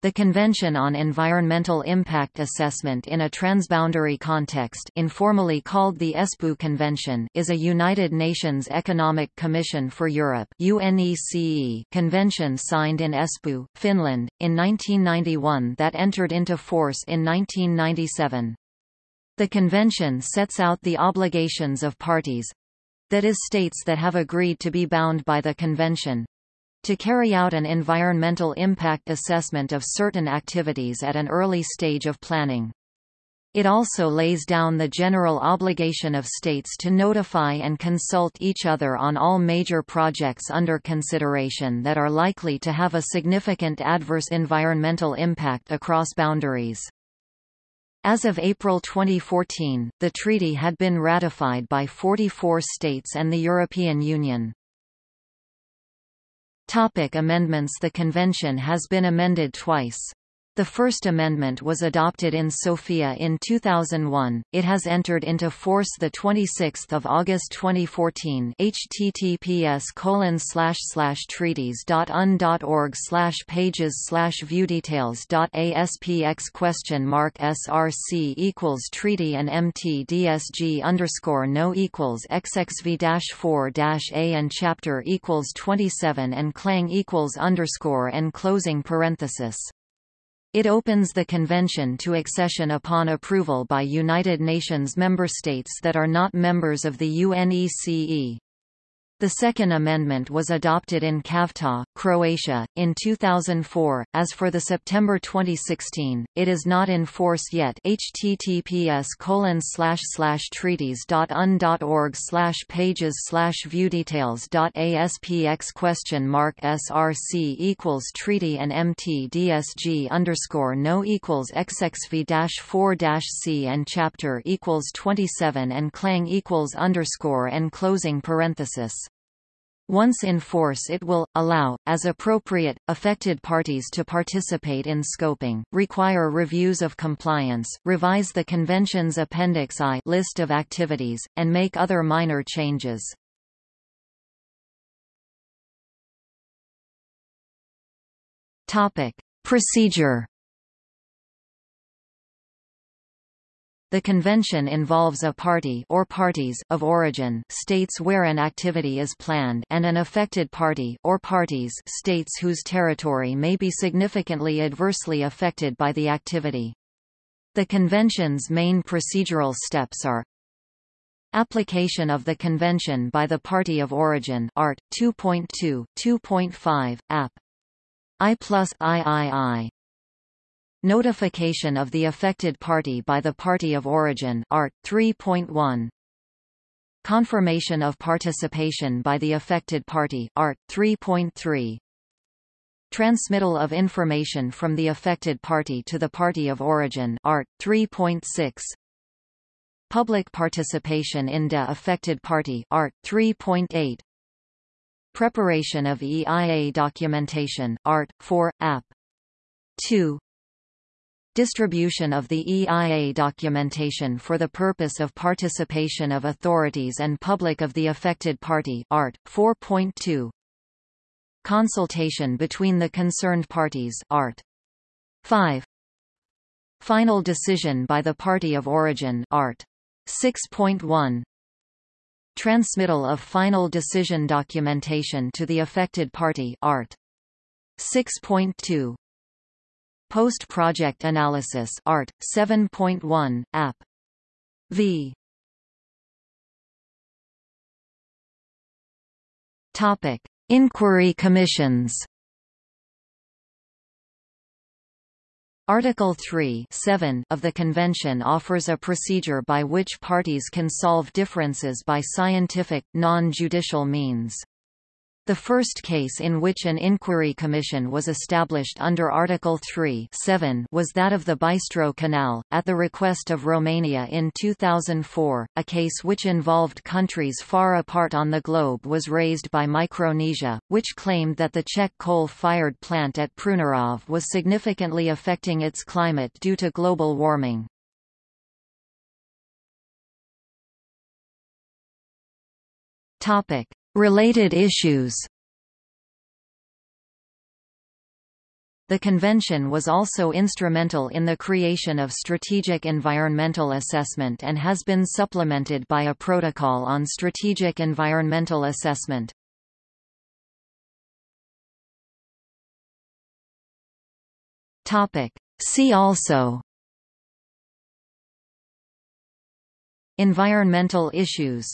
The Convention on Environmental Impact Assessment in a Transboundary Context informally called the Espoo Convention is a United Nations Economic Commission for Europe convention signed in Espoo, Finland, in 1991 that entered into force in 1997. The convention sets out the obligations of parties—that is states that have agreed to be bound by the convention, to carry out an environmental impact assessment of certain activities at an early stage of planning. It also lays down the general obligation of states to notify and consult each other on all major projects under consideration that are likely to have a significant adverse environmental impact across boundaries. As of April 2014, the treaty had been ratified by 44 states and the European Union. Topic amendments The convention has been amended twice. The First Amendment was adopted in Sofia in 2001. It has entered into force the 26th of August 2014. https colon slash slash treaties.un.org slash pages slash view question mark src equals treaty and mtdsg underscore no equals xxv dash four dash a and chapter equals 27 and clang equals underscore and closing parenthesis. It opens the convention to accession upon approval by United Nations member states that are not members of the UNECE. The Second Amendment was adopted in Cavtat, Croatia, in 2004. As for the September 2016, it is not in force yet. https colon slash slash treaties.un.org slash pages slash view details dot aspx question mark src equals treaty and mtdsg underscore no equals xxv dash four dash c and chapter equals 27 and clang equals underscore and closing parenthesis. Once in force it will, allow, as appropriate, affected parties to participate in scoping, require reviews of compliance, revise the Convention's Appendix I list of activities, and make other minor changes. Procedure The convention involves a party or parties of origin states where an activity is planned and an affected party or parties states whose territory may be significantly adversely affected by the activity. The convention's main procedural steps are Application of the convention by the party of origin Art. 2.2 2.5 App I plus III Notification of the affected party by the party of origin Art. 3.1 Confirmation of participation by the affected party Art. 3.3 Transmittal of information from the affected party to the party of origin Art. 3.6 Public participation in the affected party Art. 3.8 Preparation of EIA documentation Art. 4, App. 2 Distribution of the EIA documentation for the purpose of participation of authorities and public of the affected party Art. 4.2 Consultation between the concerned parties Art. 5 Final decision by the party of origin Art. 6.1 Transmittal of final decision documentation to the affected party Art. 6.2 Post-project analysis Art 7.1 App. V. Topic. Inquiry commissions. Article 3 7 of the Convention offers a procedure by which parties can solve differences by scientific, non-judicial means. The first case in which an inquiry commission was established under Article 3 was that of the Bystroe Canal, at the request of Romania in 2004. A case which involved countries far apart on the globe was raised by Micronesia, which claimed that the Czech coal-fired plant at Prunéřov was significantly affecting its climate due to global warming. Topic. Related issues. The convention was also instrumental in the creation of strategic environmental assessment and has been supplemented by a protocol on strategic environmental assessment. See also. Environmental issues